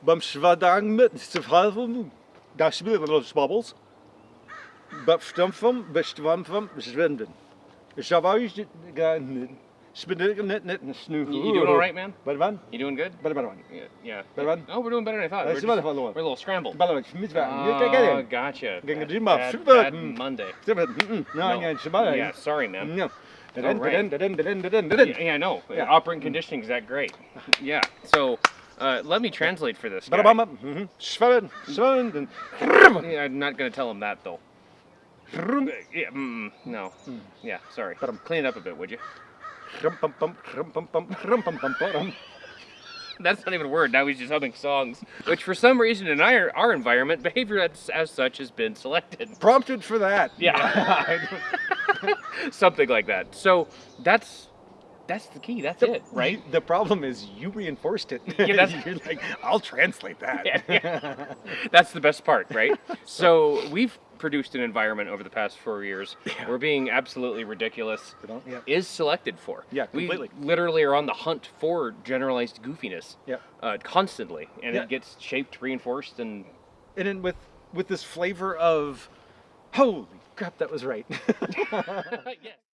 Bam swadang met te verhaal van Daar spelen we babbels. Bestam van, bestwam van, zwenden. Is jouw zwemden. Zawai Spinning net net in snooker. You, doing all right, man? Better one. You doing good? Better, better one. Yeah. yeah. Better one. Oh, we're doing better than I thought. We're, just, we're a little scrambled. Better one. Oh, gotcha. Bad, bad, super. Monday. No, no. Yeah, sorry, man. No. All right. Yeah, I know. Yeah. Operant conditioning is that great. Yeah. So. Uh, let me translate for this guy. Schwellen, schwellen, Yeah, I'm not gonna tell him that though. Yeah, mm, no. Yeah, sorry. Clean it up a bit, would you? That's not even a word. Now he's just humming songs, which for some reason in our, our environment, behavior as, as such has been selected. prompted for that. Yeah. Something like that. So that's that's the key. That's it, right? The problem is you reinforced it. Yeah, that's- You're like, I'll translate that. Yeah, yeah. That's the best part, right? so we've produced an environment over the past four years where being absolutely ridiculous Yeah. is selected for. Yeah, completely. We literally are on the hunt for generalized goofiness Yeah. uh, constantly, and Yeah. it gets shaped, reinforced, and And then with with this flavor of holy crap, that was right. yeah.